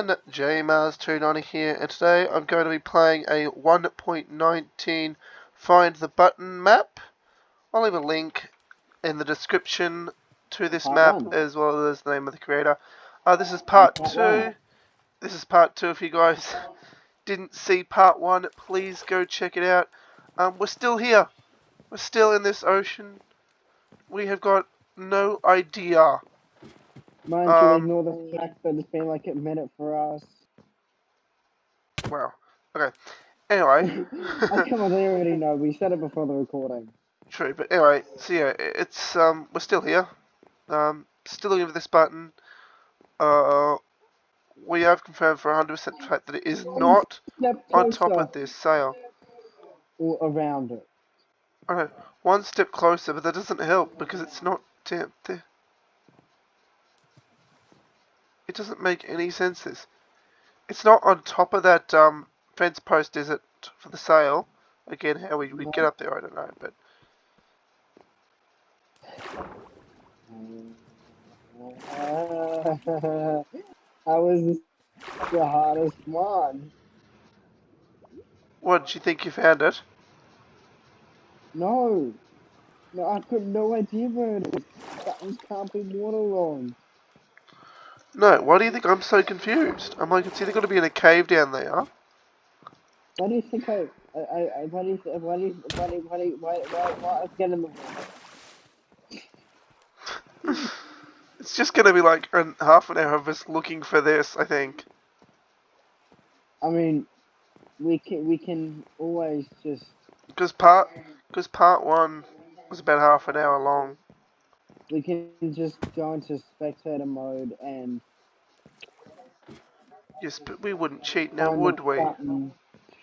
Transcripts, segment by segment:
gentlemen, JMars290 here, and today I'm going to be playing a 1.19 Find the Button map. I'll leave a link in the description to this map as well as the name of the creator. Uh, this is part Part 2. This is part 2 if you guys didn't see part 1, please go check it out. Um, we're still here. We're still in this ocean. We have got no idea Mind Um, you, ignore the fact that it's been like a minute for us. Wow. Okay. Anyway. oh, come on, they already know. We said it before the recording. True, but anyway, so yeah, it's um we're still here. Um still looking for this button. Uh we have confirmed for 100% fact that it is not on top of this sail. Or around it. Okay, one step closer, but that doesn't help because it's not down there. It doesn't make any sense. This, it's not on top of that um fence post, is it, for the sail? Again, how we we get up there, I don't know, but How was this the hardest one? what did you think you found it? No. No, I've got no idea where it is. Buttons can't be waterlogged. No, why do you think I'm so confused? I'm like, it's either got to be in a cave down there. Why do you think I, I, I, I- why do you, why do you, why do you, why do you, why, why, why, get in the water? It's just going to be like an, half an hour of us looking for this, I think. I mean, we can, we can always just, Because part, because part one was about half an hour long. We can just go into spectator mode and Yes, but we wouldn't cheat now, would we? button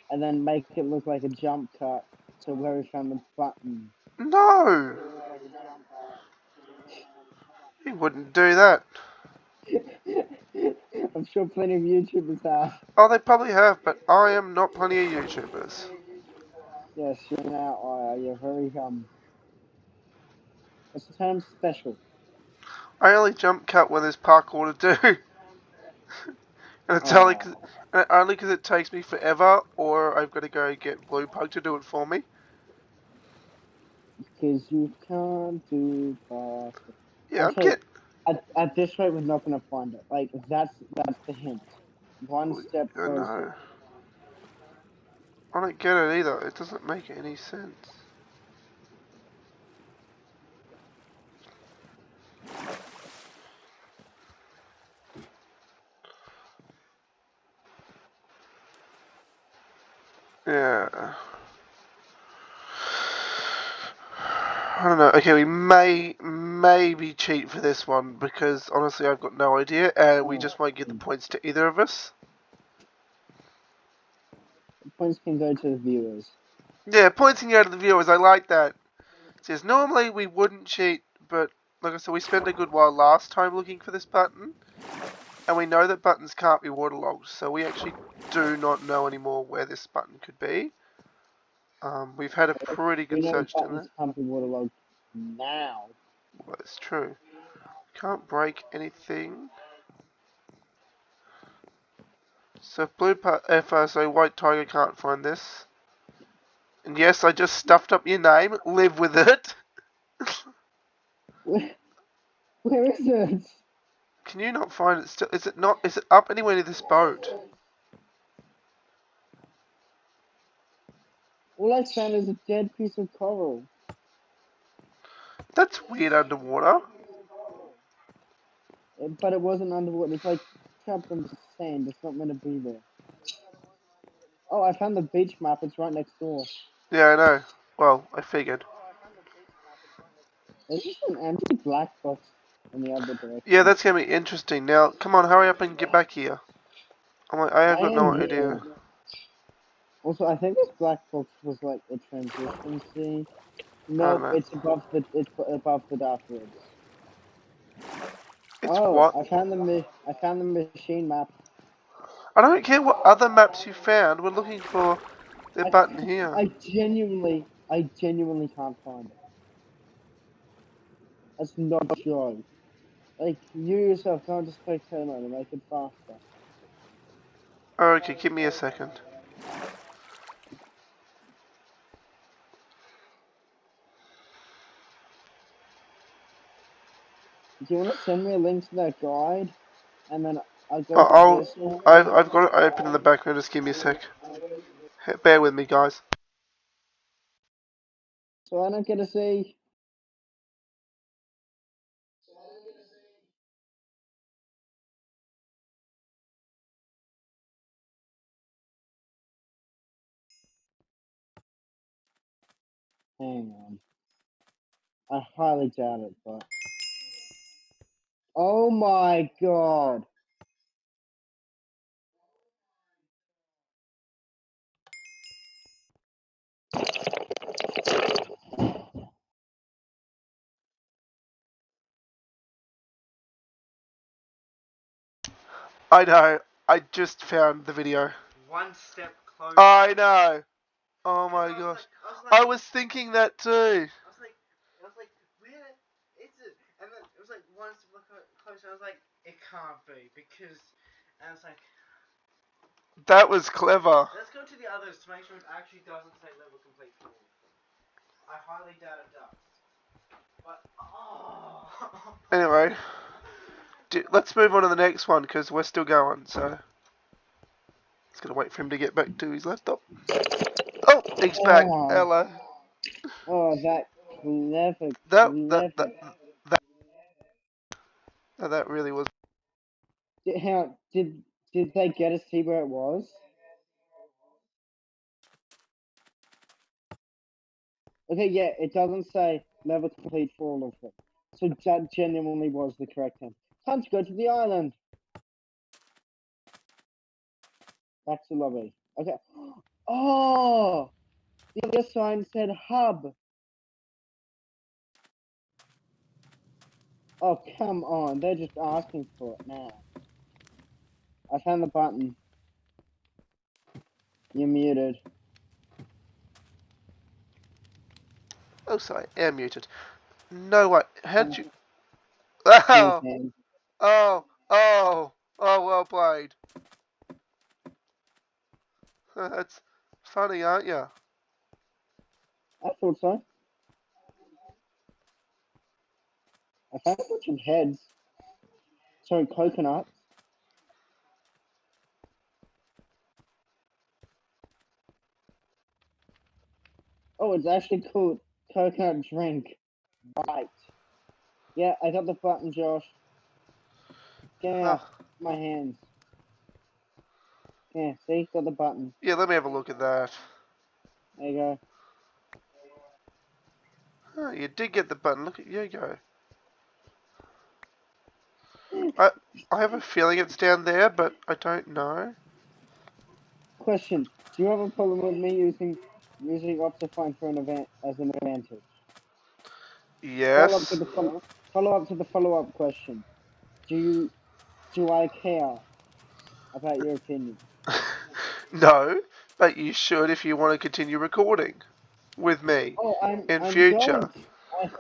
and then make it look like a jump cut to where we found the button. No! We wouldn't do that. I'm sure plenty of YouTubers have. Oh, they probably have, but I am not plenty of YouTubers. Yes, you're an outlier. You're very um. What's the term? Special. I only jump cut when there's parkour to do. and it's only oh. 'cause- and only because it takes me forever, or I've got to go get Blue Pug to do it for me. Because you can't do that. Yeah, Okay. get At, at this rate, we're not gonna find it. Like that's that's the hint. One step I know. closer. I don't get it either. It doesn't make any sense. Okay, we may maybe cheat for this one because honestly, I've got no idea, and we Oh. just won't give the points to either of us. Points can go to the viewers. Yeah, pointing out to the viewers, I like that. It says normally we wouldn't cheat, but like I said, we spent a good while last time looking for this button, and we know that buttons can't be waterlogged, so we actually do not know anymore where this button could be. Um, we've had a pretty good search buttons there. can't be waterlogged now. Well, it's true. Can't break anything. So if blue pa- if uh, so white tiger can't find this. And yes, I just stuffed up your name. Live with it. Where, where is it? Can you not find it still? Is it not? Is it up anywhere near this boat? All I found is a dead piece of coral. That's weird underwater. But it wasn't underwater. It's like trapped in the sand. It's not meant to be there. Oh, I found the beach map. It's right next door. Yeah, I know. Well, I figured. There's just an empty black box in the other direction. Yeah, that's gonna be interesting. Now, come on, hurry up and get back here. I'm like, I have got no idea. here. Also, I think this black box was like a transition scene. No, it's above the it's above the dark woods. It's oh, what? I found the I found the machine map. I don't care what other maps you found. We're looking for the I- button here. I genuinely, I genuinely can't find it. That's not joke. Like, you yourself can't just into spectator mode and make it faster. Okay, give me a second. Do you want to send me a link to that guide? And then I'll go Oh, I'll. I've. I've got it open in the background, just give me a sec. Bear with me, guys. So I don't get to see. Hang on. I highly doubt it, but. Oh my god. I know. I just found the video. One step closer. I know. Oh my I gosh. like- I was like, I was thinking that too. I was like, I was like, where is it? And then it was like one step clo- closer. I was like, it can't be because, and it's like, That was clever. let's go to the others to make sure it actually doesn't say level complete for all of them. I highly doubt it does. But oh. Anyway, d- let's move on to the next one because we're still going. So, just gonna wait for him to get back to his laptop. Oh, he's back. Oh. Hello. Oh, that clever, That clever. that that that, that, that really was. Did, how, did, did they get to see where it was? Okay, yeah, it doesn't say level complete for all of them. So that genuinely was the correct one. Time to go to the island. Back to lobby. Okay. Oh! The other sign said hub. Oh, come on. They're just asking for it now. I found the button. You're muted. Oh, sorry, air muted. No way. How'd you? Oh, oh, oh, oh, well played. That's funny, aren't you? I thought so. I found a bunch of heads. Sorry, coconuts. Oh, it's actually called coconut drink. Right. Yeah, I got the button, Josh. Get out Ah, my hands. Yeah, see, got the button. yeah, let me have a look at that. There you go. Oh, you did get the button. Look at you go. I I have a feeling it's down there, but I don't know. Question: Do you have a problem with me using using Optifine for an event as an advantage? Follow up Yes. to the follow, follow up to the follow up question. Do you do I care about your opinion? no, but you should if you want to continue recording with me. Oh, I'm In I'm future. Going to, I,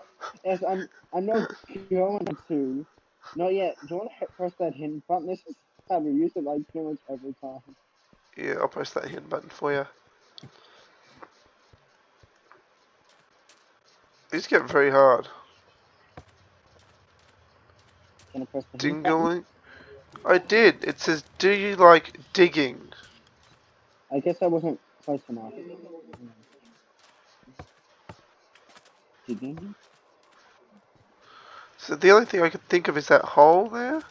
yes, I'm I'm not going to. Not yet. Do you want to press that hidden button? This is how we use it like pretty much every time. Yeah, I'll press that hidden button for you. It's getting very hard. Can I press the? Dingling. I did. It says, "Do you like digging?" I guess I wasn't close enough. Digging? So the only thing I could think of is that hole there.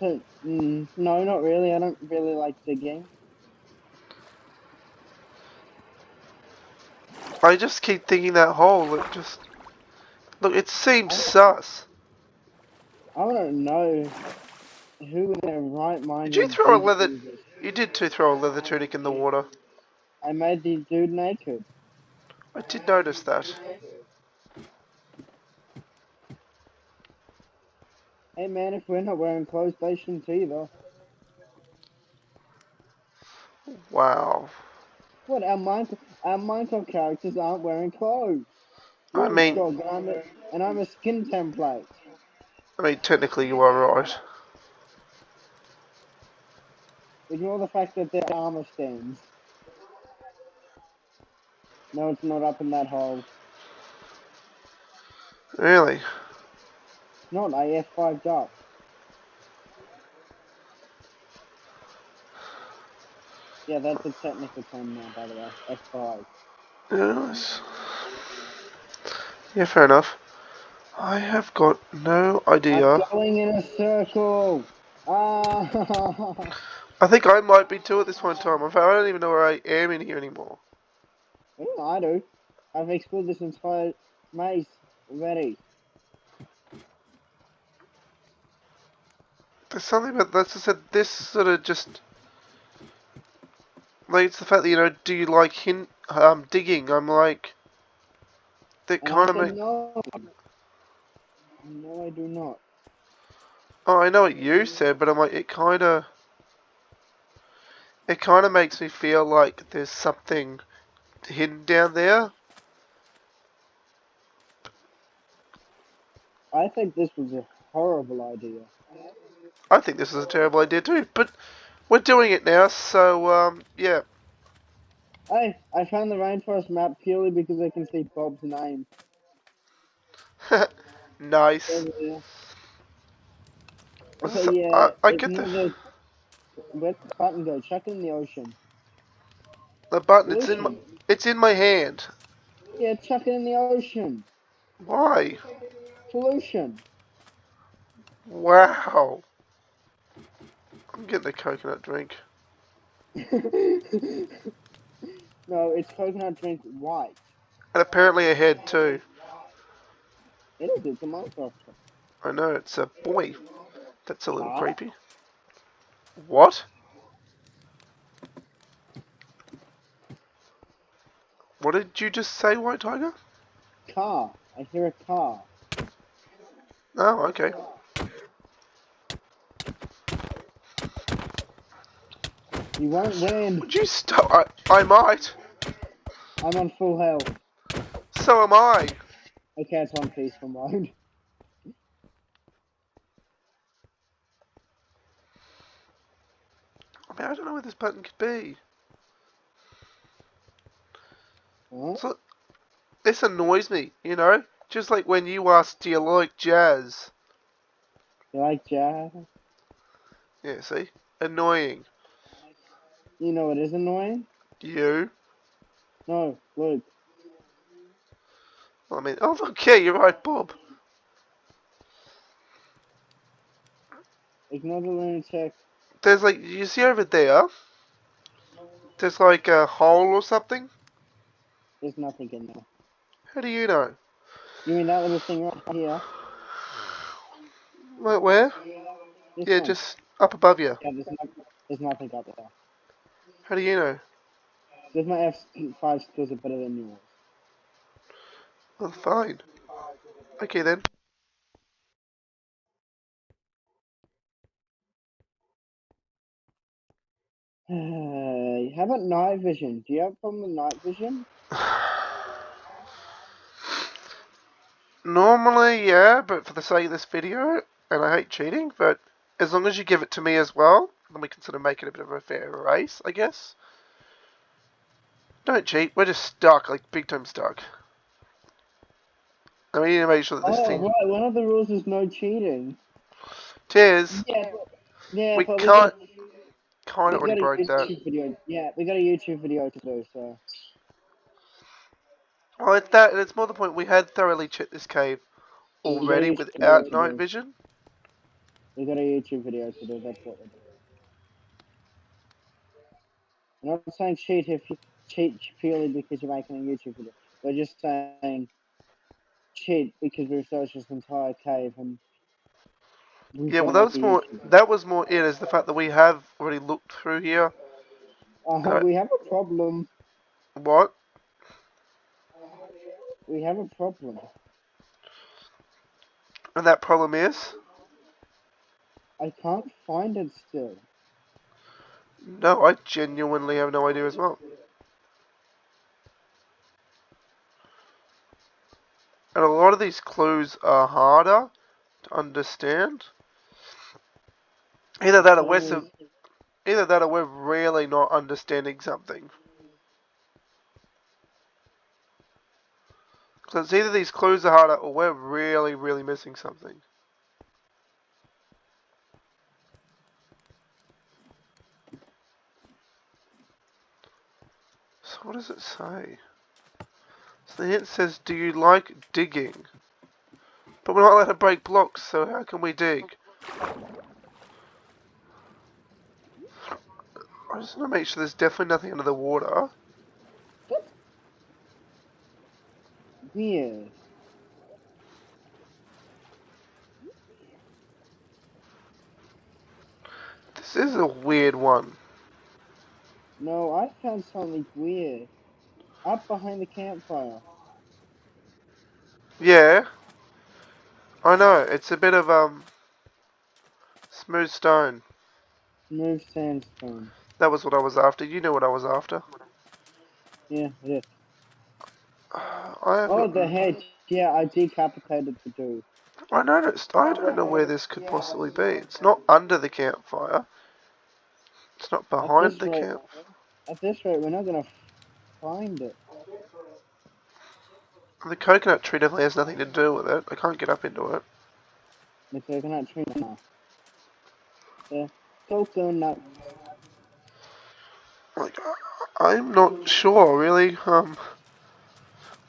It? Mm, no, not really. I don't really like digging. I just keep thinking that hole. It just look. It seems sus. I don't know who in their right mind. Did you throw a leather- You did too throw a leather tunic in the water. I made the dude naked. I did notice that. Hey man, if we're not wearing clothes, they shouldn't either. Wow. What our Minecraft, our Minecraft characters aren't wearing clothes. I mean- and I'm a, and I'm a skin template. I mean, technically you are right. Ignore the fact that there are armor stands. No, it's not up in that hole. Really? Not I F5'd up. Yeah, that's a technical term now, by the way. F5. Yes. Yeah, fair enough. I have got no idea. I'm going in a circle. Ah. I think I might be too at this one time. In fact, I don't even know where I am in here anymore. Mm, I do. I've explored this entire maze already. There's something about that's just said this sort of just like it's the fact that you know do you like hint um digging? I'm like that kind of said make. no. No, I do not. Oh, I know what you said, but I'm like it kind of it kind of makes me feel like there's something hidden down there. I think this was a horrible idea. I think this is a terrible idea too, but we're doing it now, so um yeah. Hey, I found the rainforest map purely because I can see Bob's name. nice. over there. What's Okay, this- yeah, I, I get the the. Where'd the button go? Chuck in the ocean. The button. It's in my. It's in my hand. Yeah, chuck it in the ocean. Why? Pollution. Wow. I'm getting a coconut drink. no, it's coconut drink white. And apparently a head too. It is, it's a Minecraft. I know, it's a boy. That's a little Ah. creepy. What? What did you just say, White Tiger? Car. I hear a car. Oh, okay. You won't win. Would you stop? I, I might. I'm on full health. So am I. Okay, it's on peaceful mode. I mean, I don't know where this button could be. Huh? So, this annoys me, you know? Just like when you asked, do you like jazz? You like jazz? Yeah, see? Annoying. You know it is annoying? You? No, Luke. I mean, oh, okay, you're right, Bob. Ignore the lunatic. There's like, you see over there? There's like a hole or something? There's nothing in there. How do you know? You mean that little thing right here? Where? where? This Yeah, one? just up above you. Yeah, there's, no, there's nothing up there. How do you know? Because my F5 skills are better than yours. Well, fine. Okay then. How about night vision? Do you have a problem with night vision? Normally, yeah, but for the sake of this video, and I hate cheating, but as long as you give it to me as well, then we can sort of make it a bit of a fair race, I guess. Don't cheat, we're just stuck, like big time stuck. And we need to make sure that this oh, thing right. One of the rules is no cheating. tears. Yeah, but, yeah, We but can't we kind of already broke a that. Video. Yeah, we got a YouTube video to do, so. Well, it's that, and it's more the point we had thoroughly checked this cave already Yeah, without night vision. We got a YouTube video to do, that's what we're doing. I'm not saying cheat if you cheat purely because you're making a YouTube video. We're just saying cheat because we researched this entire cave and Yeah, well, that was more. That was more it is the fact that we have already looked through here. Uh, Alright. we have a problem. What? We have a problem. And that problem is? I can't find it still. No, I genuinely have no idea as well. And a lot of these clues are harder to understand. Either that or we're either that or we're really not understanding something. So it's either these clues are harder or we're really, really missing something. So what does it say? So then it says, do you like digging? But we're not allowed to break blocks, so how can we dig? I just want to make sure there's definitely nothing under the water. Weird. This is a weird one. No, I found something weird. Up behind the campfire. Yeah. I know, it's a bit of, um, smooth stone. Smooth sandstone. That was what I was after. You know what I was after. Yeah, yeah. I Oh, the head. Yeah, I decapitated the dude. I noticed. I don't know where this could possibly be. It's not under the campfire. It's not behind the rate- camp. At this rate, we're not gonna find it. The coconut tree definitely has nothing to do with it. I can't get up into it. The coconut tree now. The coconut. Like, I- I'm not sure, really. Um,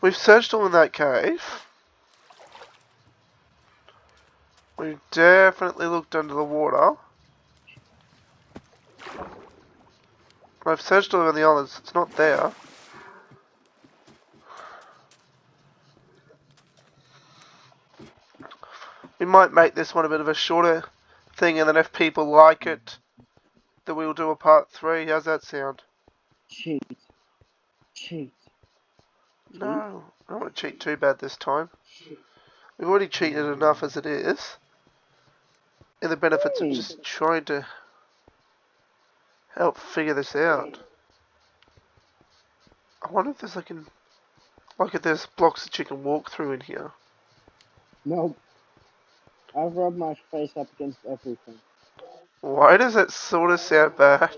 we've searched all in that cave. We've definitely looked under the water. I've searched all over the others. It's not there. We might make this one a bit of a shorter thing, and then if people like it, then we'll do a part three. How's that sound? Cheat. Cheat. No, I don't want to cheat too bad this time. We've already cheated enough as it is. And the benefits of just trying to help figure this out. I wonder if there's like an like if there's blocks that you can walk through in here. Nope. I've rubbed my face up against everything. Why does that sort of sound bad?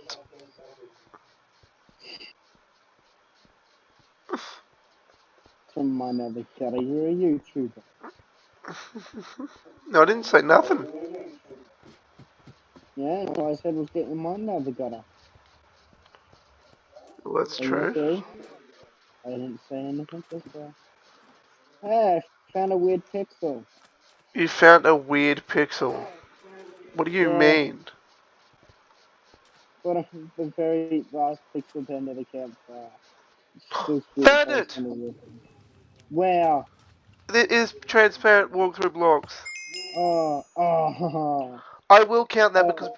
From my nether cutter, you're a YouTuber. No, I didn't say nothing. Yeah, all I said was get in my nether gutter. Well, that's you true. I didn't say anything this way. Hey, I found a weird pixel. You found a weird pixel. What do you Yeah. mean? What a, the very last pixel to end of the campfire. Found it! Where? There is transparent walk-through blocks. Oh, oh, I will count that Oh. because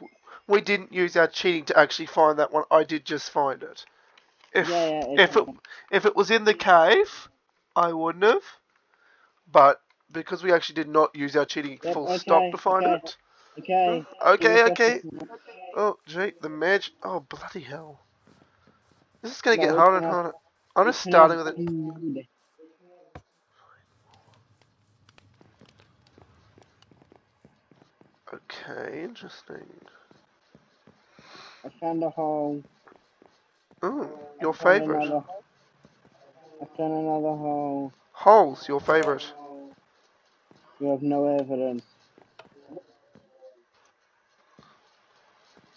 we didn't use our cheating to actually find that one. I did just find it. If yeah, yeah. if it if it was in the cave, I wouldn't have. But because we actually did not use our cheating Yep, full okay, stop to find okay. it. Okay. Okay, okay. Oh, gee, the mag. Oh, bloody hell! This is gonna No, get harder and harder. I'm just starting with it. Okay, interesting. I found a hole. Ooh, your favorite. another- I found another hole. Holes, your favorite. You have no evidence.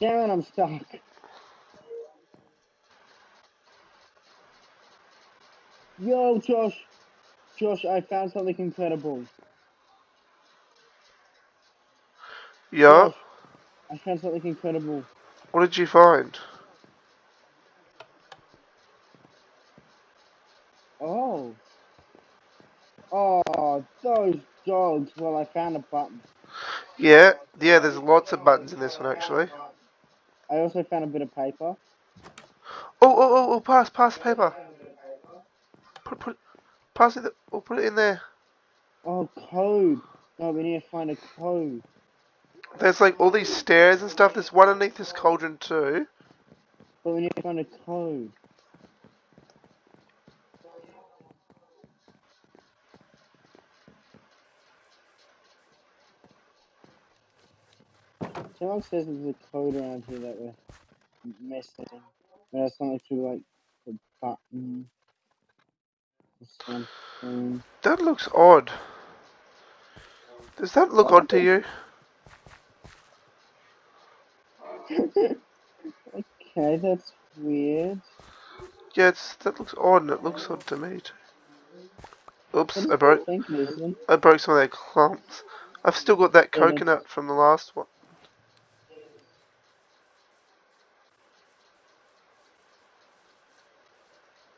Damn it, I'm stuck. Yo, Josh. Josh, I found something incredible. Yeah. Josh, I found something incredible. What did you find? Oh. Oh, those dogs. Well, I found a button. Yeah, yeah. There's lots of buttons in this one actually. I also found a bit of paper. Oh, oh, oh, oh! Pass, pass the paper. Put, put, pass it. Or put it in there. Oh, code. No, we need to find a code. There's like all these stairs and stuff. There's one underneath this cauldron too. But we need to find a code. Someone says there's a code around here that we're missing. That's something to like the button something. That looks odd. Does that look odd to you? Okay, that's weird. Yeah, it's, that looks odd and it looks odd to me too. Oops, I broke do you think, Nathan? I broke some of their clumps. I've still got that coconut from the last one.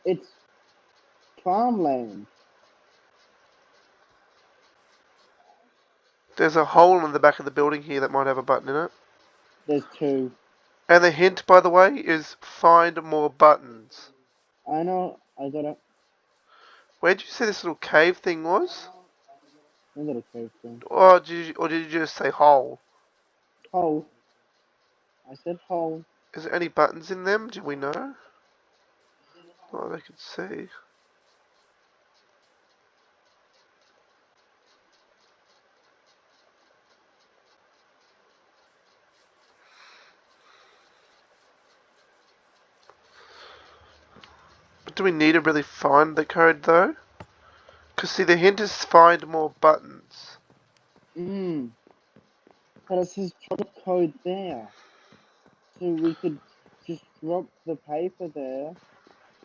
It's farmland. There's a hole in the back of the building here that might have a button in it. There's two. And the hint, by the way, is find more buttons. I know. I got it. Where did you say this little cave thing was? I got a cave thing. Or did you, or did you just say hole? Hole. I said hole. Is there any buttons in them? Do we know? Oh, they can see. Do we need to really find the code though? Because see, the hint is find more buttons. Mmm. But it says drop code there. So we could just drop the paper there.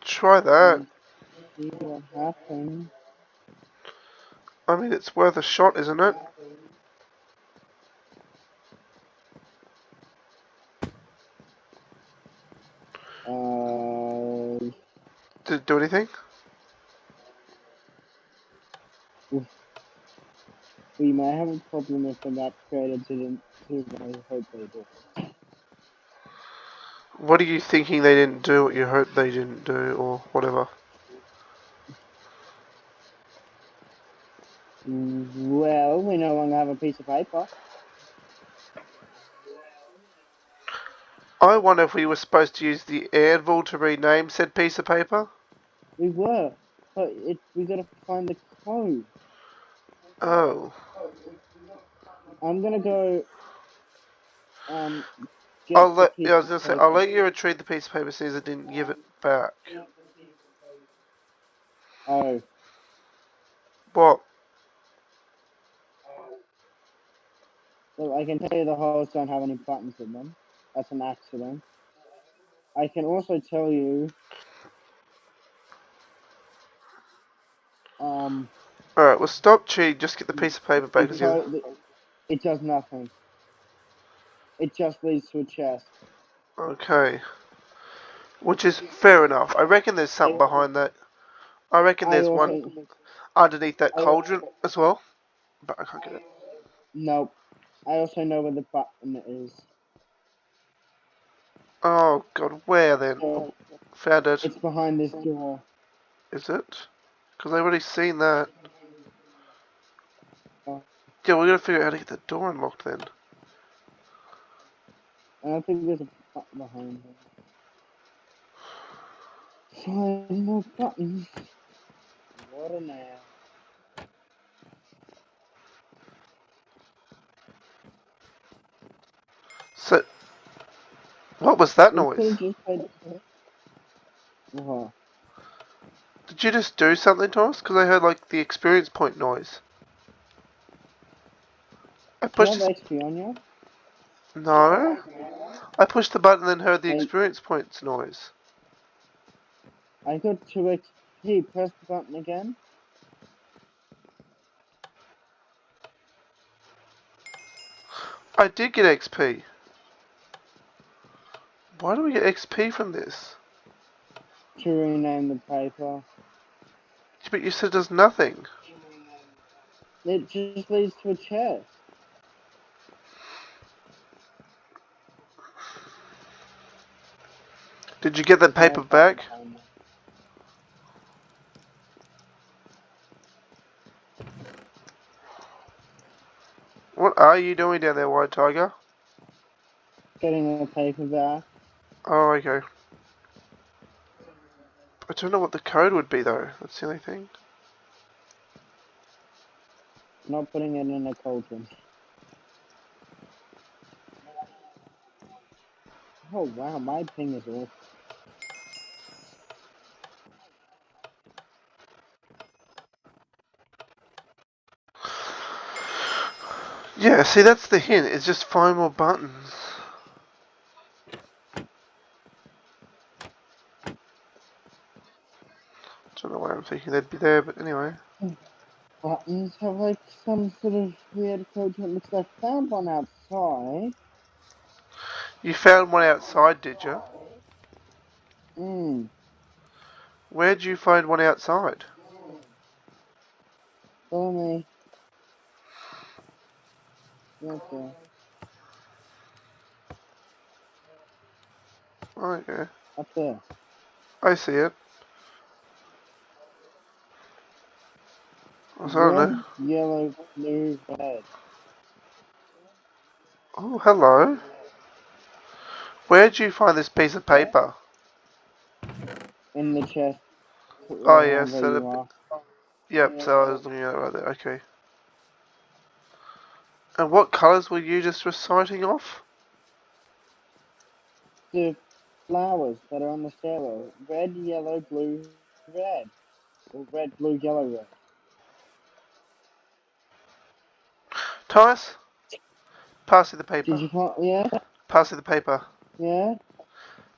Try that. See what happens. I mean, it's worth a shot, isn't it? Uh, Did it do anything? we might have a problem if the map creator didn't do what I hope they do. What are you thinking they didn't do what you hoped they didn't do, or whatever? Well, we no longer have a piece of paper. I wonder if we were supposed to use the anvil to rename said piece of paper? We were, but it we gotta find the code. Oh. I'm gonna go. Um. I'll let, yeah, I was gonna say I'll let you retrieve the piece of paper since I didn't give it back. Oh, What? well, I can tell you the holes don't have any buttons in them. That's an accident. I can also tell you. Um. Alright, well stop cheating, just get the piece of paper back. 'cause you- it does nothing. It just leads to a chest. Okay. Which is fair enough. I reckon there's something behind that. I reckon there's also, one underneath that cauldron as well. But I can't get it. Nope. I also know where the button is. Oh god, where then? So Found it. it's behind this door. Is it? Because I've already seen that. Yeah, we're gonna figure out how to get the door unlocked then. I don't think there's a button behind it. Find more buttons. What a now. So, what was that noise? could've just played the- Uh-huh. Did you just do something to us? Because I heard like the experience point noise. I pushed. This... On you? No. I pushed the button and heard the experience points noise. I got 2 XP. Press the button again. I did get XP. Why do we get XP from this? To rename the paper. But you said does nothing. It just leads to a chest. Did you get the paper back? What are you doing down there, White Tiger? Getting the paper back. Oh, okay. I don't know what the code would be though. That's the only thing. Not putting it in a cauldron. Oh wow, my ping is off. Yeah, see, that's the hint. It's just find more buttons. Don't know why I'm thinking they'd be there, but anyway. Buttons have like some sort of weird code to it. I found one outside. You found one outside, did you? Hmm. Where'd you find one outside? Follow me. Okay. Oh, yeah. Up there. I see it. I don't Red, know. yellow, blue, red. Oh, hello. Where'd you find this piece of paper? In the chest. Oh, yes, so the- are. Yep, so I was looking at it right there. Okay. And what colours were you just reciting off? The flowers that are on the stairwell. Red, yellow, blue, red. Or red, blue, yellow, red. Thomas? Pass you the paper. Did you find? Yeah? Pass you the paper. Yeah?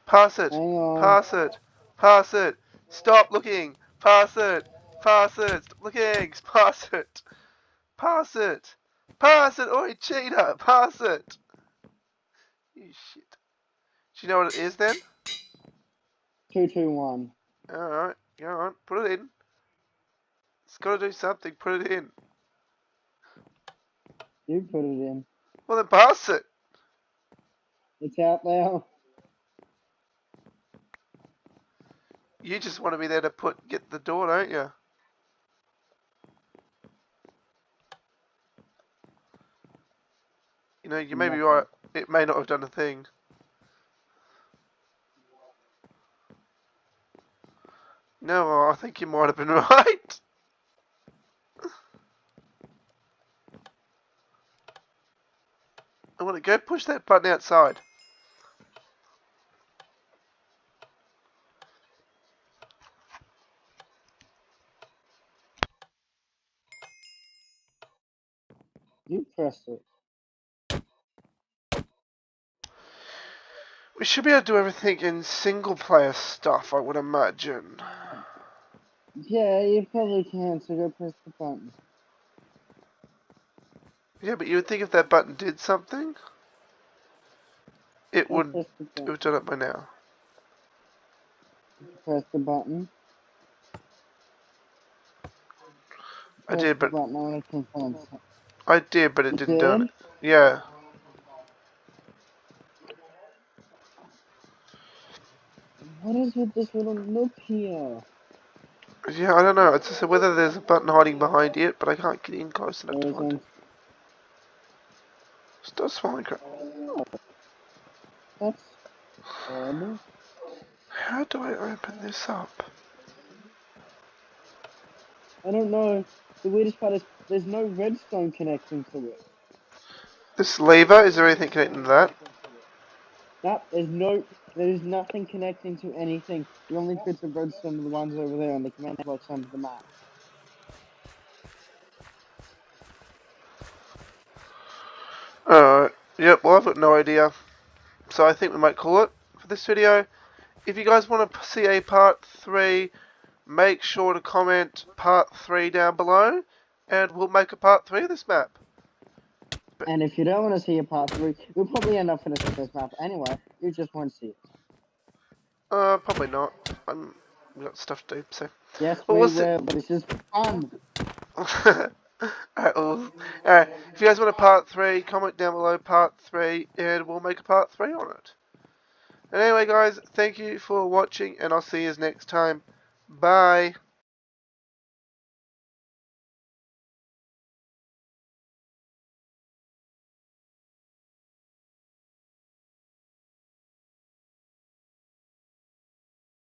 Pass it. Pass it. Pass it. Stop looking. Pass it. Pass it. Stop looking. Pass it. Pass it. Pass it. Oi, cheater. Pass it. You shit. Do you know what it is then? Two, two, one. Alright. Go on. Put it in. It's got to do something. Put it in. You put it in. Well, then pass it. It's out now. You just want to be there to put get the door, don't you? You know, you may be right. It may not have done a thing. No, I think you might have been right. I want to go push that button outside. You pressed it. We should be able to do everything in single player stuff, I would imagine. Yeah, you probably can, so go press the button. Yeah, but you would think if that button did something, it would press the button. have done it by now. Press the button. I did, but. I want to confirm. something. I did, but it didn't do it. Yeah. What is with this little nook here? Yeah, I don't know. It's just whether there's a button hiding behind it, but I can't get in close enough to find it. Stop swallowing crap. Oh, that's horrible. How do I open this up? I don't know. The weirdest part is there's no redstone connecting to it. This lever, is there anything connecting to that? No, there's no, there's nothing connecting to anything. The only bits of redstone are the ones over there on the command blocks under the map. Alright. Yep, well I've got no idea. So I think we might call it for this video. If you guys want to see a part 3, make sure to comment part 3 down below. And we'll make a part 3 of this map. And if you don't want to see a part three, we'll probably end up finishing this map anyway. You just won't see it. Uh, probably not. I'm, we got stuff to do, so. Yes, Well, we will. This is fun. alright, well, alright. If you guys want a part 3, comment down below part 3, and we'll make a part 3 on it. And anyway, guys, thank you for watching, and I'll see you next time. Bye.